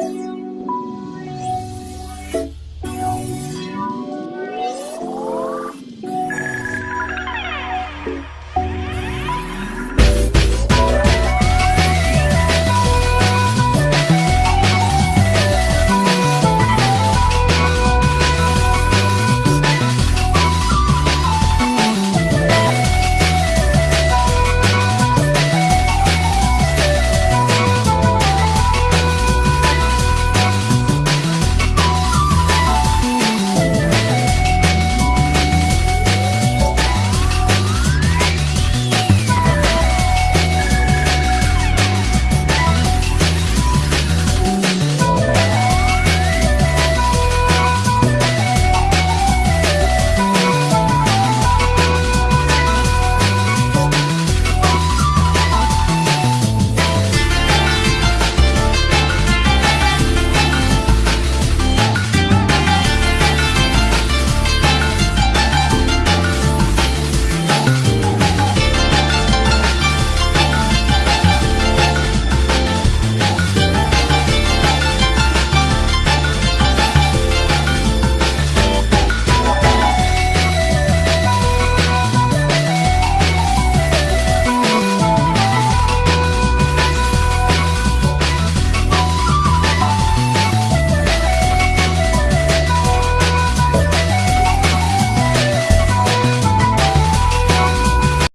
Bye.